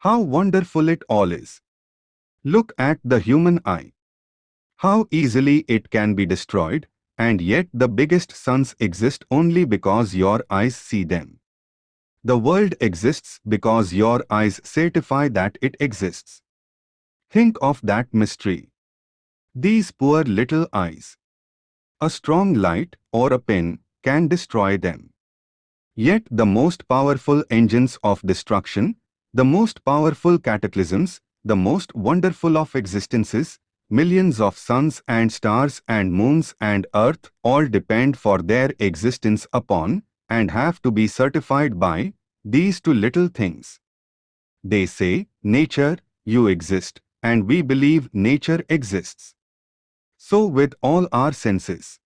How wonderful it all is. Look at the human eye. How easily it can be destroyed, and yet the biggest suns exist only because your eyes see them. The world exists because your eyes certify that it exists. Think of that mystery. These poor little eyes. A strong light or a pin can destroy them. Yet the most powerful engines of destruction, the most powerful cataclysms, the most wonderful of existences, millions of suns and stars and moons and earth all depend for their existence upon and have to be certified by these two little things. They say, nature, you exist, and we believe nature exists. So with all our senses,